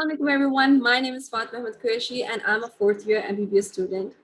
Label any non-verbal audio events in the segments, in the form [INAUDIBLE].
Assalamualaikum everyone. My name is Fatma Ahmed Qureshi and I'm a fourth year MBBS student.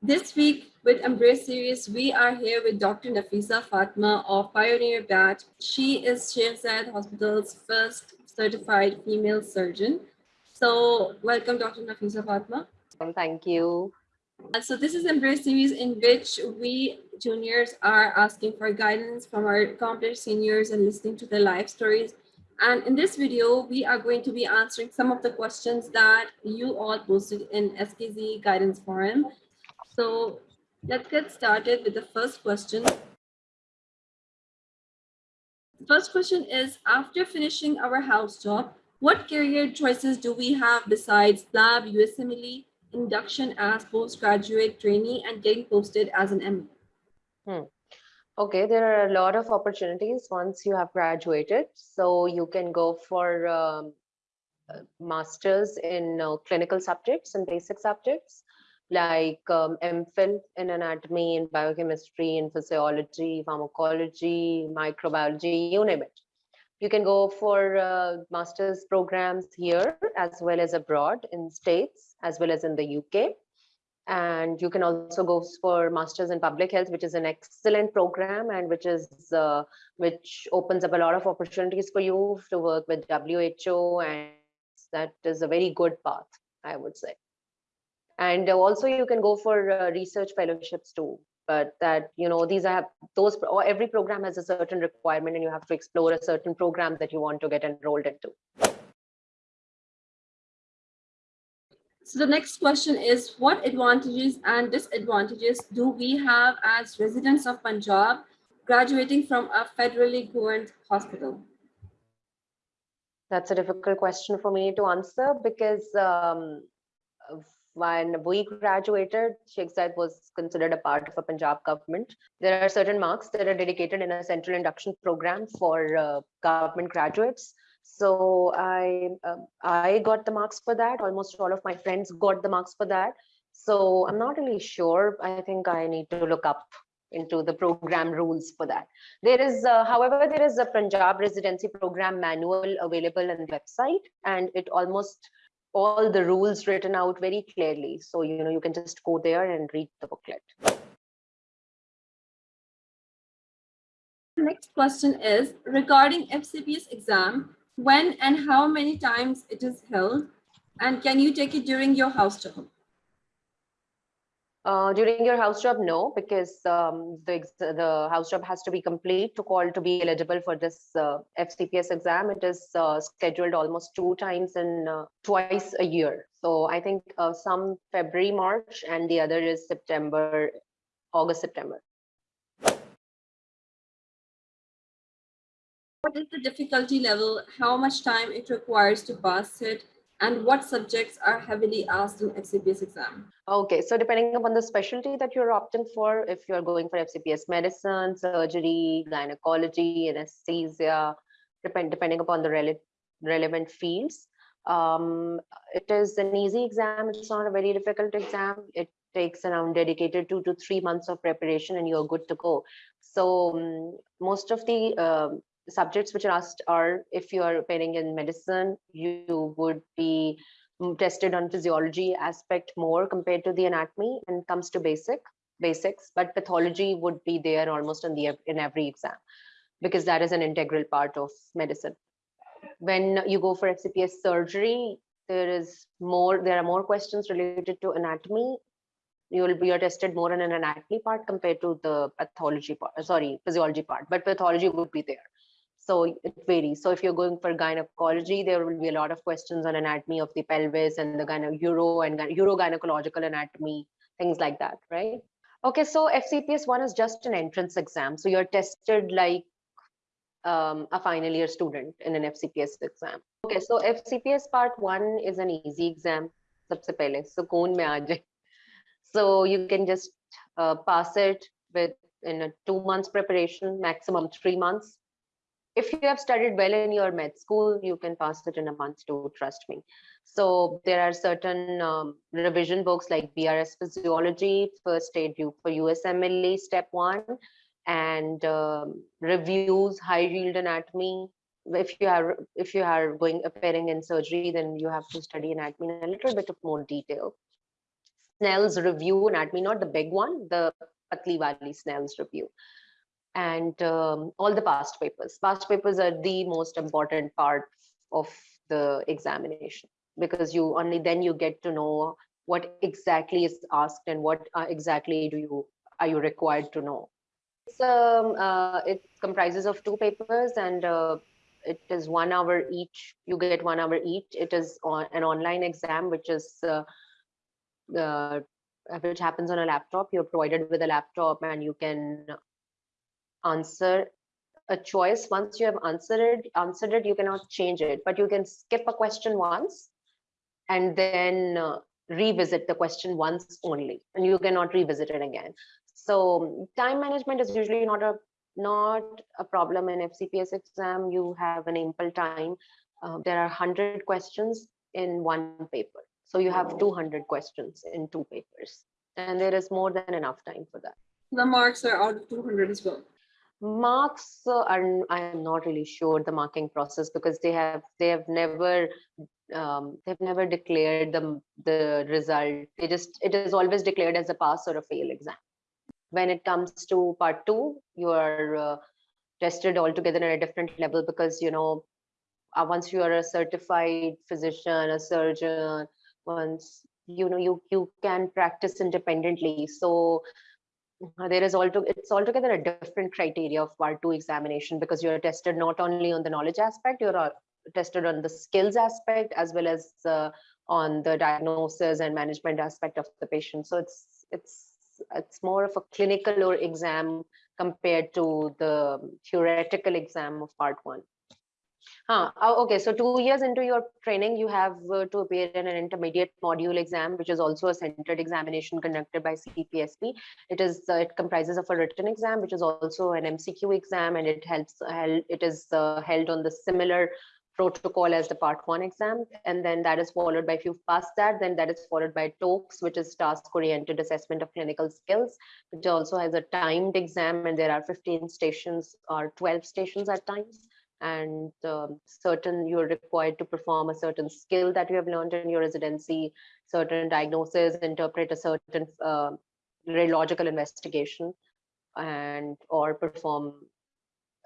This week with Embrace Series, we are here with Dr. Nafisa Fatma of Pioneer Batch. She is Sheikh Zayed Hospital's first certified female surgeon. So welcome Dr. Nafisa Fatma. Thank you. So this is Embrace Series in which we juniors are asking for guidance from our accomplished seniors and listening to their life stories and in this video, we are going to be answering some of the questions that you all posted in SKZ guidance forum. So let's get started with the first question. First question is, after finishing our house job, what career choices do we have besides PLAB, USMLE, induction as postgraduate trainee, and getting posted as an ME? Hmm. Okay, there are a lot of opportunities once you have graduated. So you can go for um, uh, masters in uh, clinical subjects and basic subjects like um, MPhil in anatomy in biochemistry in physiology, pharmacology, microbiology, you name it. You can go for uh, master's programs here as well as abroad in states as well as in the UK and you can also go for masters in public health which is an excellent program and which is uh, which opens up a lot of opportunities for you to work with WHO and that is a very good path i would say. And also you can go for uh, research fellowships too but that you know these are those or every program has a certain requirement and you have to explore a certain program that you want to get enrolled into So the next question is, what advantages and disadvantages do we have as residents of Punjab graduating from a federally governed hospital? That's a difficult question for me to answer because um, when we graduated, Sheikh Zayed was considered a part of a Punjab government. There are certain marks that are dedicated in a central induction program for uh, government graduates so i uh, i got the marks for that. Almost all of my friends got the marks for that. So i'm not really sure. I think i need to look up into the program rules for that. There is uh, however there is a punjab residency program manual available on the website and it almost all the rules written out very clearly. So you know you can just go there and read the booklet. Next question is regarding fcps exam when and how many times it is held, and can you take it during your house job? Uh, during your house job, no, because um, the the house job has to be complete to call to be eligible for this uh, FCPS exam. It is uh, scheduled almost two times in uh, twice a year. So I think uh, some February, March, and the other is September, August, September. What is the difficulty level, how much time it requires to pass it, and what subjects are heavily asked in FCPS exam? Okay, so depending upon the specialty that you're opting for, if you're going for FCPS medicine, surgery, gynecology, anesthesia, depend, depending upon the rele relevant fields, um, it is an easy exam. It's not a very difficult exam. It takes around dedicated two to three months of preparation and you're good to go. So um, most of the uh, subjects which are asked are if you are appearing in medicine, you would be mm, tested on physiology aspect more compared to the anatomy and comes to basic basics, but pathology would be there almost in the in every exam because that is an integral part of medicine. When you go for FCPS surgery, there is more, there are more questions related to anatomy. You will be tested more in an anatomy part compared to the pathology part, sorry, physiology part, but pathology would be there. So it varies. So if you're going for gynecology, there will be a lot of questions on anatomy of the pelvis and the gyne uro and urogynecological anatomy, things like that, right? Okay, so FCPS one is just an entrance exam. So you're tested like um, a final year student in an FCPS exam. Okay, so FCPS part one is an easy exam. सबसे पहले सुकून में So you can just uh, pass it with in a two months preparation, maximum three months if you have studied well in your med school, you can pass it in a month too, trust me. So there are certain um, revision books like BRS Physiology, First Aid for USMLE Step 1, and um, reviews, high yield anatomy, if you are if you are going appearing in surgery, then you have to study anatomy in a little bit of more detail. Snell's review anatomy, not the big one, the Patli Wali Snell's review. And um, all the past papers. Past papers are the most important part of the examination because you only then you get to know what exactly is asked and what uh, exactly do you are you required to know. It's, um, uh, it comprises of two papers and uh, it is one hour each. You get one hour each. It is on an online exam, which is uh, uh, which happens on a laptop. You're provided with a laptop and you can answer a choice. Once you have answered it, answered it, you cannot change it, but you can skip a question once and then uh, revisit the question once only, and you cannot revisit it again. So time management is usually not a not a problem in FCPS exam. You have an ample time. Uh, there are 100 questions in one paper. So you have 200 questions in two papers. And there is more than enough time for that. The marks are out of 200 as well. Marks uh, are, I am not really sure the marking process because they have, they have never, um, they've never declared the, the result. They just, it is always declared as a pass or a fail exam when it comes to part two, you are uh, tested altogether at a different level because, you know, uh, once you are a certified physician, a surgeon, once, you know, you, you can practice independently. So there is also, it's altogether a different criteria of part two examination because you're tested not only on the knowledge aspect, you're uh, tested on the skills aspect as well as uh, on the diagnosis and management aspect of the patient. So it's, it's it's more of a clinical or exam compared to the theoretical exam of part one. Huh. Oh, okay, so two years into your training, you have uh, to appear in an intermediate module exam, which is also a centered examination conducted by CPSP. It is uh, it comprises of a written exam, which is also an MCQ exam, and it helps. Uh, it is uh, held on the similar protocol as the part one exam. And then that is followed by, if you've passed that, then that is followed by TOACS, which is task-oriented assessment of clinical skills, which also has a timed exam and there are 15 stations or 12 stations at times. And um, certain, you're required to perform a certain skill that you have learned in your residency, certain diagnosis, interpret a certain uh, radiological investigation and or perform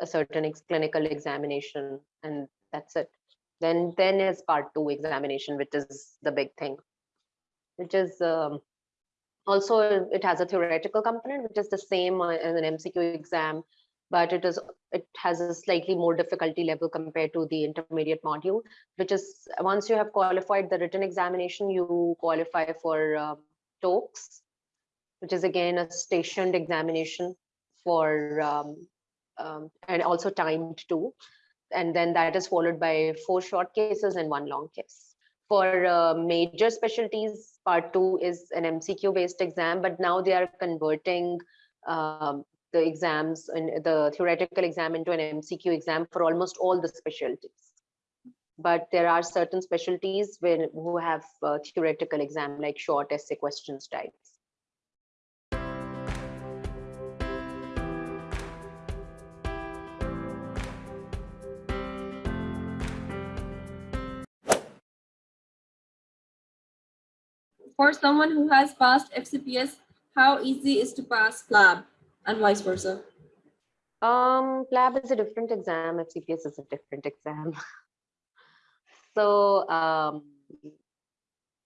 a certain ex clinical examination and that's it. Then then is part two examination which is the big thing which is um, also it has a theoretical component which is the same uh, as an mcq exam but it is it has a slightly more difficulty level compared to the intermediate module which is once you have qualified the written examination you qualify for um, TOACS, which is again a stationed examination for um, um, and also timed too and then that is followed by four short cases and one long case. For uh, major specialties, part two is an MCQ based exam, but now they are converting um, the exams and the theoretical exam into an MCQ exam for almost all the specialties. But there are certain specialties where, who have uh, theoretical exam like short essay questions types. for someone who has passed FCPS, how easy is to pass PLAB and vice versa? Um, is a different exam. FCPS is a different exam. [LAUGHS] so, um,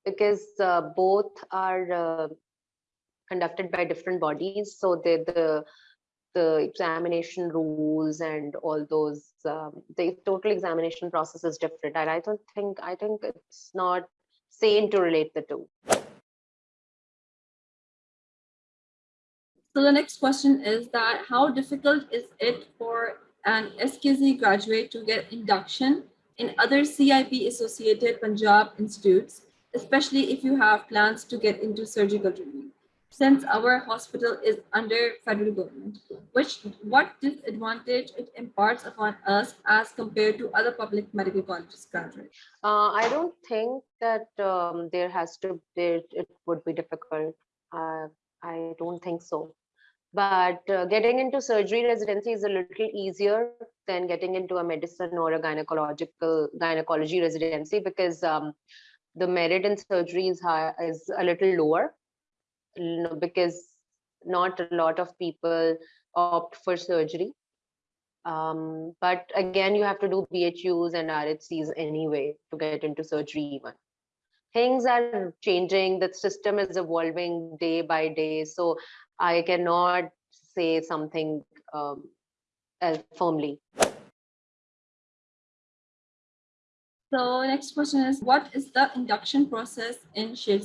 because uh, both are uh, conducted by different bodies, so the the the examination rules and all those um, the total examination process is different. And I don't think I think it's not sane to relate the two. So the next question is that how difficult is it for an SKZ graduate to get induction in other CIP associated Punjab institutes, especially if you have plans to get into surgical training? Since our hospital is under federal government, which what disadvantage it imparts upon us as compared to other public medical colleges graduates? Uh, I don't think that um, there has to, there, it would be difficult. Uh, I don't think so But uh, getting into surgery residency is a little easier than getting into a medicine or a gynecological gynecology residency because um, the merit in surgery is high is a little lower because not a lot of people opt for surgery. Um, but again, you have to do BHUs and RHCs anyway to get into surgery even. Things are changing, the system is evolving day by day. So I cannot say something um, firmly. So next question is, what is the induction process in Sheikh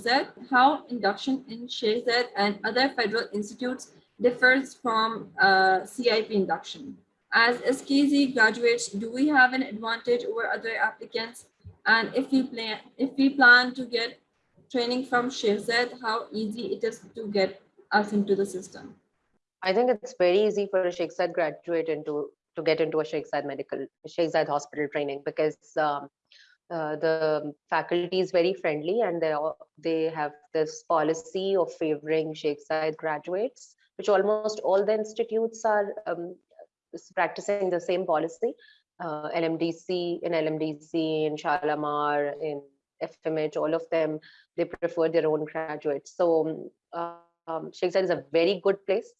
How induction in Sheikh and other federal institutes differs from uh, CIP induction? As SKZ graduates, do we have an advantage over other applicants? And if we plan, if we plan to get training from Sheikh how easy it is to get us into the system? I think it's very easy for a Sheikh graduate into to get into a Sheikh medical Sheikh hospital training because um, uh, the faculty is very friendly and they they have this policy of favoring Sheikh Zayed graduates, which almost all the institutes are um, practicing the same policy. Uh, LMDC, in LMDC, in Shalamar, in FMH, all of them, they prefer their own graduates. So um, um, Sheikh Zayed is a very good place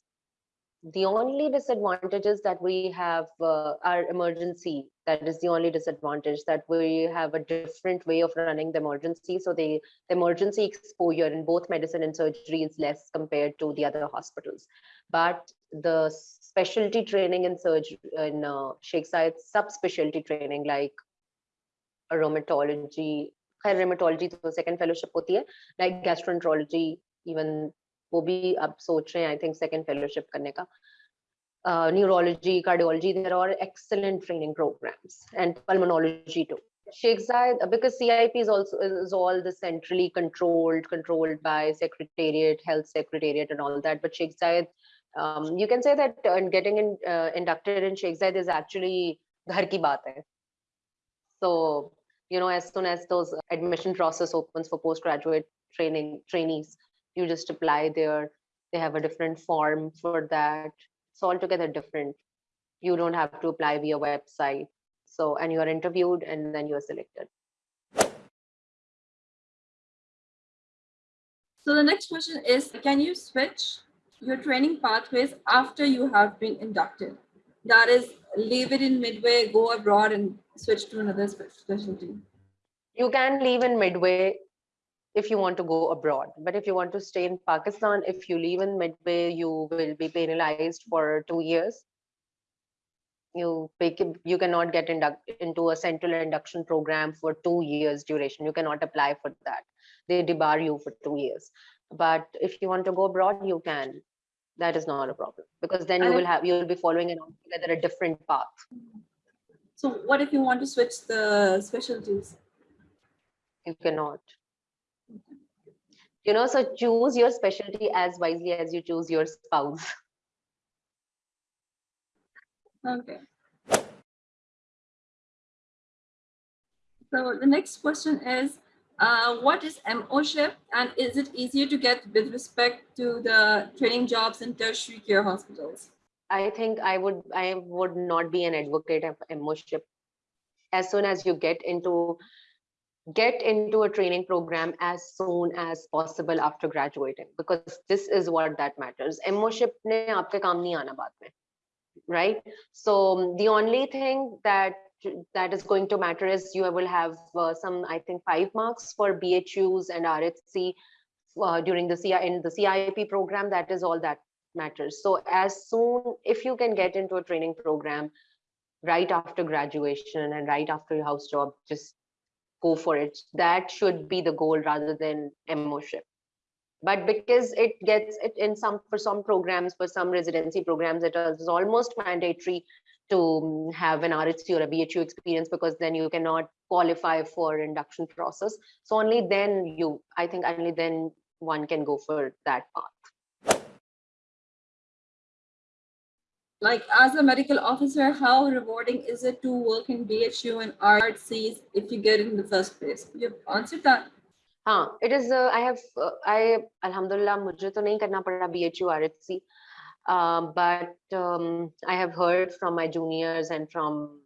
the only disadvantages that we have uh, are emergency that is the only disadvantage that we have a different way of running the emergency so the, the emergency exposure in both medicine and surgery is less compared to the other hospitals but the specialty training in surgery in uh, Sheikh Zayed subspecialty training like rheumatology rheumatology तो second fellowship होती है like gastroenterology even वो भी अब सोच रहे हैं I think second fellowship करने का neurology, cardiology, there are excellent training programs and pulmonology too. Sheikh Zayed, because CIP is also is all the centrally controlled, controlled by Secretariat, Health Secretariat, and all that. But Sheikh Zayed, um, you can say that uh, getting in, uh, inducted in Sheikh Zayed is actually ghar ki baat hai. So you know, as soon as those admission process opens for postgraduate training trainees, you just apply there they have a different form for that. It's altogether different. You don't have to apply via website. So and you are interviewed and then you are selected. So the next question is can you switch your training pathways after you have been inducted? That is leave it in midway go abroad and switch to another specialty. You can leave in midway if you want to go abroad. But if you want to stay in Pakistan, if you leave in midway, you will be penalized for two years. You you cannot get induct, into a central induction program for two years duration. You cannot apply for that. They debar you for two years. But if you want to go abroad, you can. That is not a problem because then you will have you will be following an altogether a different path. So what if you want to switch the specialties? You cannot you know so choose your specialty as wisely as you choose your spouse [LAUGHS] okay so the next question is uh, what is MOSHIP and is it easier to get with respect to the training jobs in tertiary care hospitals? I think I would I would not be an advocate of MOSHIP. As soon as you get into get into a training program as soon as possible after graduating because this is what that matters. MOship ne aapke kaam nahi aana baad mein right? So the only thing that that is going to matter is you will have uh, some i think 5 marks for bhus and rhc uh, during the CI, in the CIP program. That is all that matters. So as soon if you can get into a training program right after graduation and right after your house job just go for it. That should be the goal rather than emotion. But because it gets it in some for some programs, for some residency programs, it is almost mandatory to have an RHC or a BHU experience because then you cannot qualify for induction process. So only then you, I think only then one can go for that path. like as a medical officer, how rewarding is it to work in BHU and RCs if you get in the first place? You've answered that. हाँ it is uh, I have uh, I Alhamdulillah मुझे तो नहीं करना पड़ा BHU RHC Um, but um, I have heard from my juniors and from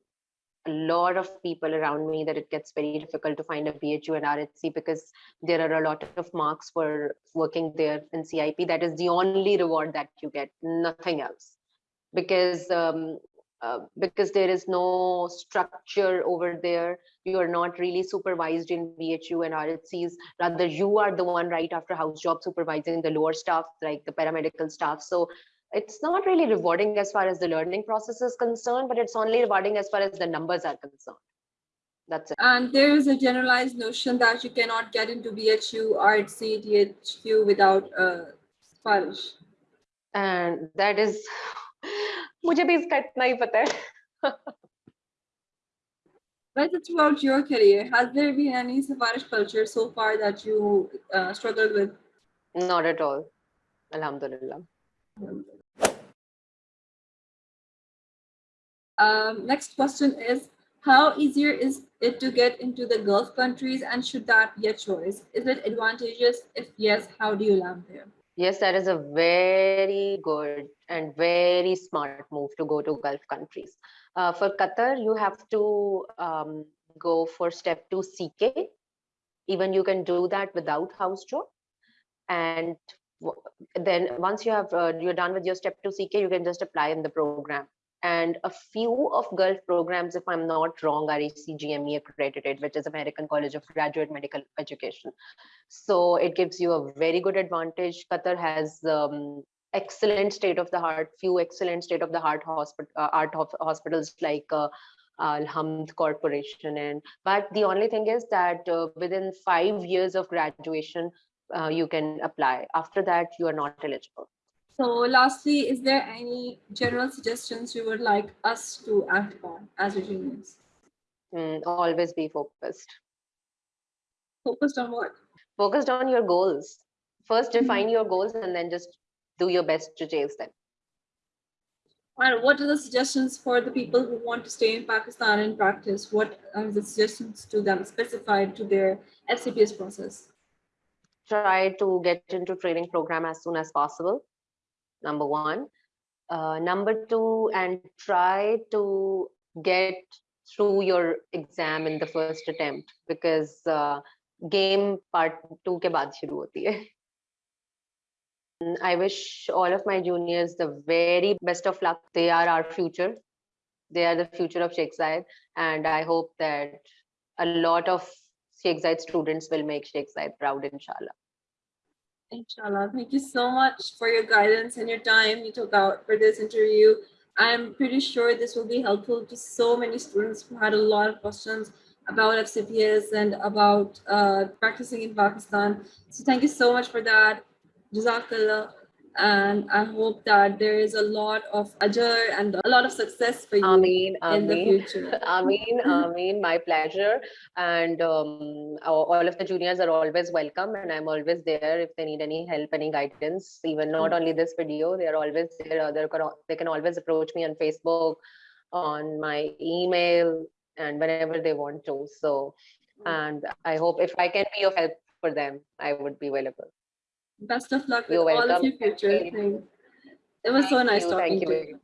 a lot of people around me that it gets very difficult to find a BHU and RHC because there are a lot of marks for working there in CIP. That is the only reward that you get, nothing else. Because um, uh, because there is no structure over there. You are not really supervised in BHU and RHCs. Rather, you are the one right after house job supervising the lower staff, like the paramedical staff. So it's not really rewarding as far as the learning process is concerned, but it's only rewarding as far as the numbers are concerned. That's it. And there is a generalized notion that you cannot get into BHU, RHC, DHQ without uh, Spanish. And that is, मुझे भी इसका इतना ही पता है. But throughout your career, has there been any Safarish culture so far that you uh, struggled with? Not at all. Alhamdulillah. Um, next question is, how easier is it to get into the Gulf countries and should that be a choice? Is it advantageous? If yes, how do you land there? Yes, that is a very good and very smart move to go to Gulf countries. Uh, for Qatar, you have to um, go for step two CK. Even you can do that without house job. And then once you have uh, you're done with your step two CK, you can just apply in the program. And a few of Gulf programs, if I'm not wrong, are ACGME accredited, which is American College of Graduate Medical Education. So it gives you a very good advantage. Qatar has um, excellent state of the heart, few excellent state of the heart hospital, uh, art hos- hospitals like uh, Alhamd Corporation. And but the only thing is that uh, within five years of graduation, uh, you can apply. After that, you are not eligible. So lastly, is there any general suggestions you would like us to act on as juniors? Mm, always be focused. Focused on what? Focused on your goals. First, Mhm. define your goals and then just do your best to chase them. And what are the suggestions for the people who want to stay in Pakistan and practice? What are the suggestions to them specified to their FCPS process? try to get into training program as soon as possible number one. Uh, number two, and try to get through your exam in the first attempt because uh, game part two ke baad shuru hoti hai. I wish all of my juniors the very best of luck. They are our future. They are the future of Sheikh Zayed. And I hope that a lot of Sheikh Zayed students will make Sheikh Zayed proud, inshallah. Inshallah. Thank you so much for your guidance and your time you took out for this interview. I'm pretty sure this will be helpful to so many students who had a lot of questions about FCPS and about uh, practicing in Pakistan. So thank you so much for that. Jazakallah. And I hope that there is a lot of ajr and a lot of success for you Ameen, in the future. [LAUGHS] Ameen, Ameen, my pleasure. And um, all of the juniors are always welcome, and I'm always there if they need any help, any guidance. Even not only this video, they are always there. Other they can always approach me on Facebook, on my email, and whenever they want to. So, and I hope if I can be of help for them, I would be available. Best of luck with You're all of your future things. It was so nice you, talking thank to you. you.